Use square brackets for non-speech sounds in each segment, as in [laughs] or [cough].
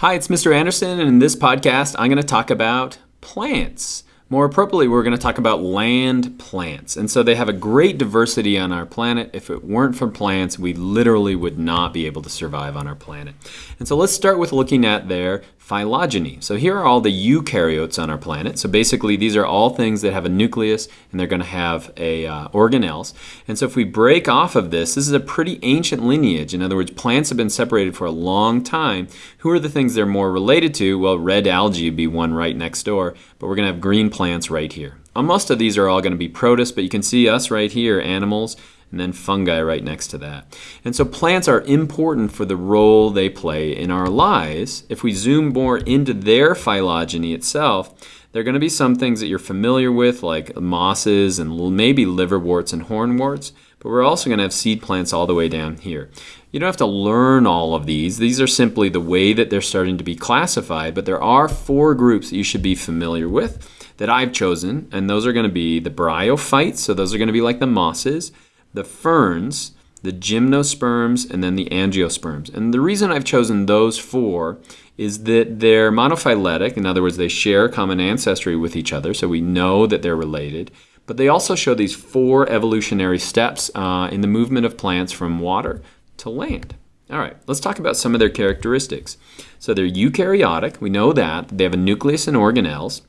Hi, it's Mr. Anderson, and in this podcast, I'm going to talk about plants. More appropriately, we're going to talk about land plants. And so they have a great diversity on our planet. If it weren't for plants, we literally would not be able to survive on our planet. And so let's start with looking at their phylogeny. So here are all the eukaryotes on our planet. So basically, these are all things that have a nucleus and they're going to have a uh, organelles. And so if we break off of this, this is a pretty ancient lineage. In other words, plants have been separated for a long time. Who are the things they're more related to? Well, red algae would be one right next door, but we're going to have green plants right here. most of these are all going to be protists, but you can see us right here, animals and then fungi right next to that. And so plants are important for the role they play in our lives. If we zoom more into their phylogeny itself, there are going to be some things that you're familiar with, like mosses and maybe liverworts and hornworts, but we're also going to have seed plants all the way down here. You don't have to learn all of these. These are simply the way that they're starting to be classified, but there are four groups that you should be familiar with that I've chosen, and those are going to be the bryophytes, so those are going to be like the mosses, the ferns, the gymnosperms, and then the angiosperms. And the reason I've chosen those four is that they're monophyletic. In other words, they share common ancestry with each other, so we know that they're related. But they also show these four evolutionary steps uh, in the movement of plants from water to land. All right, let's talk about some of their characteristics. So they're eukaryotic. We know that. They have a nucleus and organelles.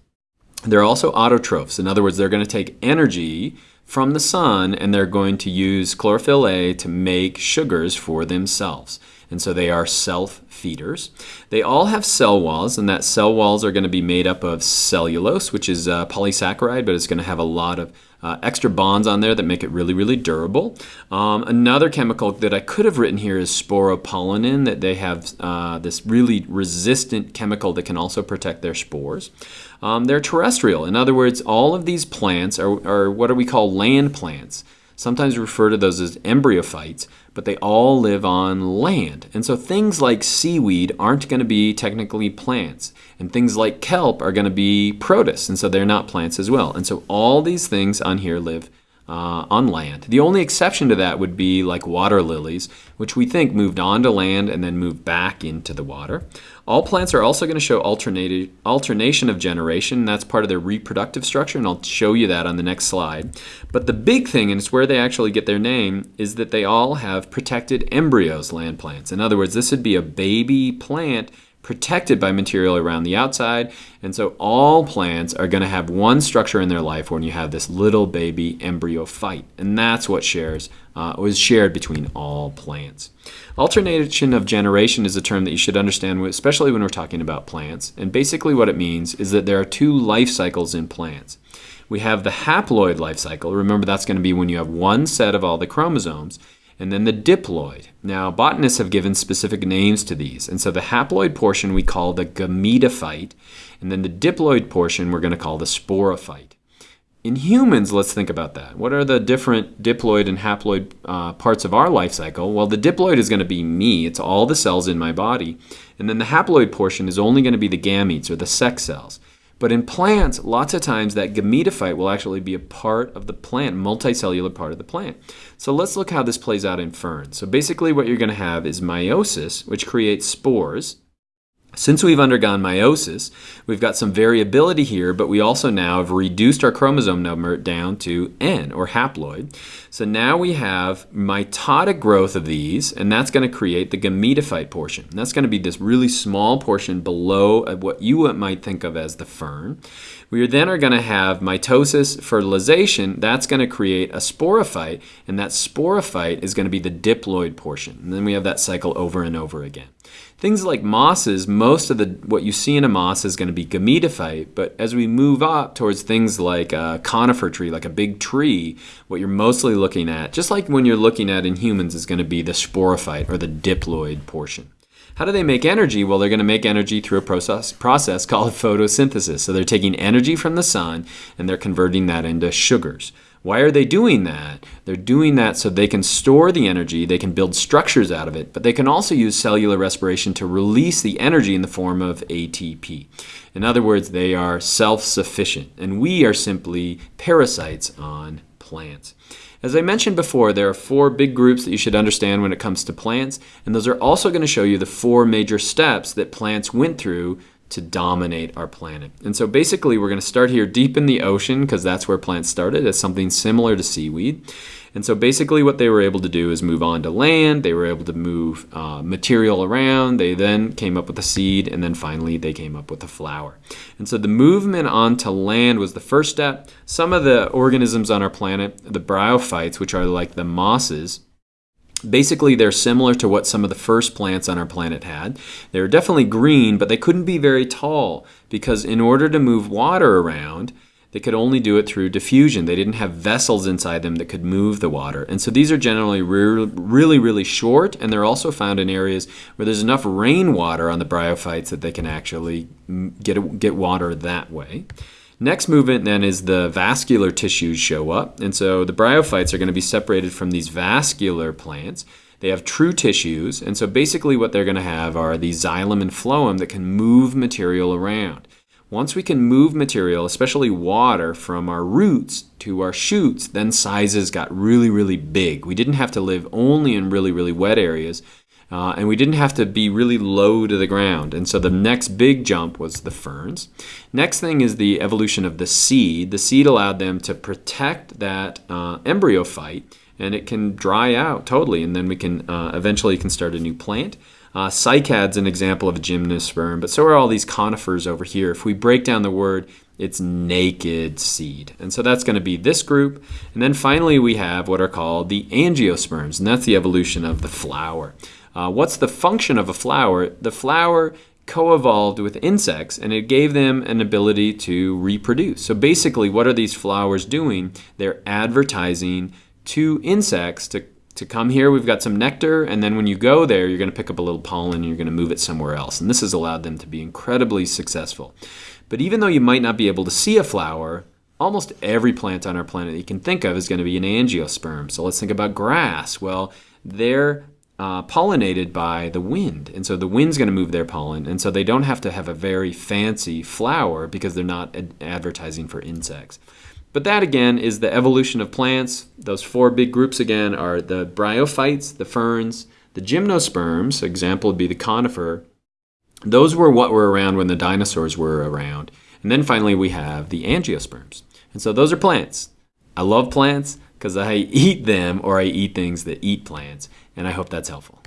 They're also autotrophs. In other words, they're going to take energy from the sun and they're going to use chlorophyll A to make sugars for themselves. And so they are self feeders. They all have cell walls, and that cell walls are going to be made up of cellulose, which is a polysaccharide, but it's going to have a lot of uh, extra bonds on there that make it really, really durable. Um, another chemical that I could have written here is sporopollenin, that they have uh, this really resistant chemical that can also protect their spores. Um, they're terrestrial. In other words, all of these plants are, are what we call land plants. Sometimes we refer to those as embryophytes, but they all live on land. And so things like seaweed aren't going to be technically plants. And things like kelp are going to be protists, and so they're not plants as well. And so all these things on here live uh, on land. The only exception to that would be like water lilies, which we think moved onto land and then moved back into the water. All plants are also going to show alternation of generation. That's part of their reproductive structure, and I'll show you that on the next slide. But the big thing, and it's where they actually get their name, is that they all have protected embryos, land plants. In other words, this would be a baby plant protected by material around the outside. And so all plants are going to have one structure in their life when you have this little baby embryo phyte. And that's what shares uh, was shared between all plants. Alternation of generation is a term that you should understand, especially when we're talking about plants. And basically what it means is that there are two life cycles in plants. We have the haploid life cycle. Remember, that's going to be when you have one set of all the chromosomes and then the diploid. Now, botanists have given specific names to these, and so the haploid portion we call the gametophyte, and then the diploid portion we're going to call the sporophyte. In humans, let's think about that. What are the different diploid and haploid uh, parts of our life cycle? Well, the diploid is going to be me. It's all the cells in my body. And then the haploid portion is only going to be the gametes or the sex cells. But in plants, lots of times that gametophyte will actually be a part of the plant, multicellular part of the plant. So let's look how this plays out in ferns. So basically what you're going to have is meiosis, which creates spores. Since we've undergone meiosis, we've got some variability here, but we also now have reduced our chromosome number down to N, or haploid. So now we have mitotic growth of these, and that's going to create the gametophyte portion. And that's going to be this really small portion below uh, what you might think of as the fern. We then are going to have mitosis, fertilization. That's going to create a sporophyte, and that sporophyte is going to be the diploid portion. And then we have that cycle over and over again. Things like mosses, most of the what you see in a moss is going to be gametophyte, but as we move up towards things like a conifer tree, like a big tree, what you're mostly looking at, just like when you're looking at in humans, is going to be the sporophyte or the diploid portion. How do they make energy? Well, they're going to make energy through a process, process called [laughs] photosynthesis. So they're taking energy from the sun and they're converting that into sugars. Why are they doing that? They're doing that so they can store the energy, they can build structures out of it, but they can also use cellular respiration to release the energy in the form of ATP. In other words, they are self sufficient, and we are simply parasites on plants. As I mentioned before, there are four big groups that you should understand when it comes to plants, and those are also going to show you the four major steps that plants went through to dominate our planet. And so basically, we're going to start here deep in the ocean because that's where plants started as something similar to seaweed. And so basically, what they were able to do is move on to land. They were able to move uh, material around. They then came up with a seed, and then finally, they came up with a flower. And so the movement onto land was the first step. Some of the organisms on our planet, the bryophytes, which are like the mosses, Basically, they're similar to what some of the first plants on our planet had. They were definitely green, but they couldn't be very tall because, in order to move water around, they could only do it through diffusion. They didn't have vessels inside them that could move the water. And so these are generally re- really, really short, and they're also found in areas where there's enough rainwater on the bryophytes that they can actually get, get water that way. Next movement then is the vascular tissues show up. And so the bryophytes are going to be separated from these vascular plants. They have true tissues. And so basically what they're going to have are the xylem and phloem that can move material around. Once we can move material, especially water, from our roots to our shoots, then sizes got really, really big. We didn't have to live only in really, really wet areas. Uh, and we didn't have to be really low to the ground. And so the next big jump was the ferns. Next thing is the evolution of the seed. The seed allowed them to protect that uh, embryophyte, and it can dry out totally, and then we can uh, eventually can start a new plant. Uh, cycad's an example of a gymnosperm, but so are all these conifers over here. If we break down the word, it's naked seed. And so that's going to be this group. And then finally, we have what are called the angiosperms, and that's the evolution of the flower. Uh, what's the function of a flower? The flower co-evolved with insects and it gave them an ability to reproduce. So basically what are these flowers doing? They're advertising to insects to to come here we've got some nectar and then when you go there you're going to pick up a little pollen and you're going to move it somewhere else and this has allowed them to be incredibly successful but even though you might not be able to see a flower almost every plant on our planet that you can think of is going to be an angiosperm so let's think about grass well they're uh, pollinated by the wind. And so the wind's going to move their pollen. And so they don't have to have a very fancy flower because they're not ad- advertising for insects. But that again is the evolution of plants. Those four big groups again are the bryophytes, the ferns, the gymnosperms, example would be the conifer. Those were what were around when the dinosaurs were around. And then finally we have the angiosperms. And so those are plants. I love plants because I eat them or I eat things that eat plants. And I hope that's helpful.